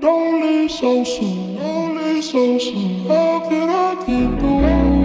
Don't leave so soon, don't leave so soon How can I get through?